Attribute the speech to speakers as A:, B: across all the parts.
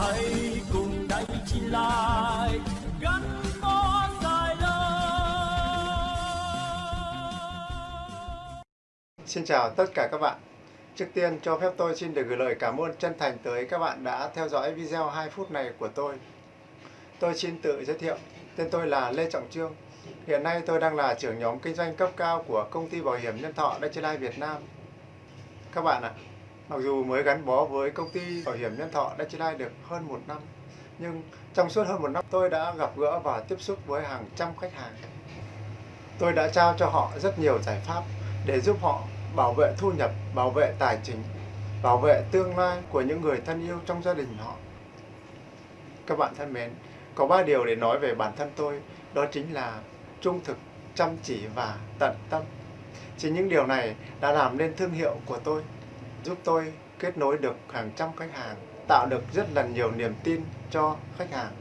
A: hãy cùng đánh chi lại gắn bó dài lâu
B: Xin chào tất cả các bạn. Trước tiên cho phép tôi xin được gửi lời cảm ơn chân thành tới các bạn đã theo dõi video 2 phút này của tôi. Tôi xin tự giới thiệu, tên tôi là Lê Trọng Trương. Hiện nay tôi đang là trưởng nhóm kinh doanh cấp cao của công ty bảo hiểm nhân thọ Dutch Life Việt Nam. Các bạn ạ, mặc dù mới gắn bó với công ty bảo hiểm nhân thọ Dutch Life được hơn một năm, nhưng trong suốt hơn một năm tôi đã gặp gỡ và tiếp xúc với hàng trăm khách hàng. Tôi đã trao cho họ rất nhiều giải pháp để giúp họ bảo vệ thu nhập, bảo vệ tài chính, bảo vệ tương lai của những người thân yêu trong gia đình họ. Các bạn thân mến, có ba điều để nói về bản thân tôi, đó chính là trung thực, chăm chỉ và tận tâm. Chính những điều này đã làm nên thương hiệu của tôi, giúp tôi kết nối được hàng trăm khách hàng, tạo được rất là nhiều niềm tin cho khách hàng.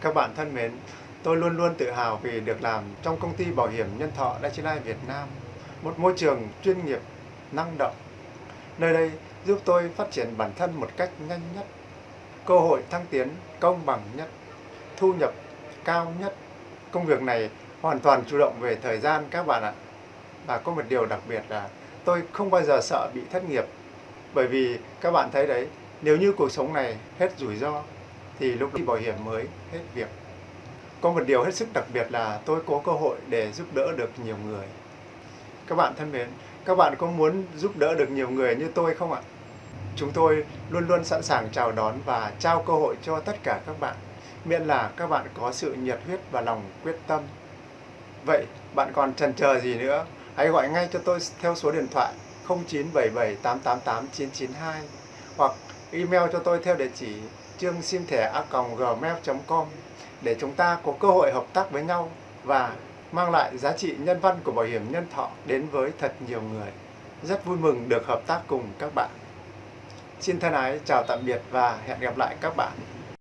B: Các bạn thân mến, tôi luôn luôn tự hào vì được làm trong công ty bảo hiểm nhân thọ Daiichi Việt Nam, một môi trường chuyên nghiệp, năng động. Nơi đây giúp tôi phát triển bản thân một cách nhanh nhất, cơ hội thăng tiến công bằng nhất, thu nhập cao nhất. Công việc này hoàn toàn chủ động về thời gian các bạn ạ. Và có một điều đặc biệt là tôi không bao giờ sợ bị thất nghiệp. Bởi vì các bạn thấy đấy, nếu như cuộc sống này hết rủi ro, thì lúc đi bảo hiểm mới hết việc. Có một điều hết sức đặc biệt là tôi có cơ hội để giúp đỡ được nhiều người. Các bạn thân mến, các bạn có muốn giúp đỡ được nhiều người như tôi không ạ? Chúng tôi luôn luôn sẵn sàng chào đón và trao cơ hội cho tất cả các bạn, miễn là các bạn có sự nhiệt huyết và lòng quyết tâm. Vậy, bạn còn chần chờ gì nữa? Hãy gọi ngay cho tôi theo số điện thoại 0977 888 992 hoặc email cho tôi theo địa chỉ chương sim thẻ a gmail.com để chúng ta có cơ hội hợp tác với nhau và mang lại giá trị nhân văn của bảo hiểm nhân thọ đến với thật nhiều người. Rất vui mừng được hợp tác cùng các bạn. Xin thân ái chào tạm biệt và hẹn gặp lại các bạn.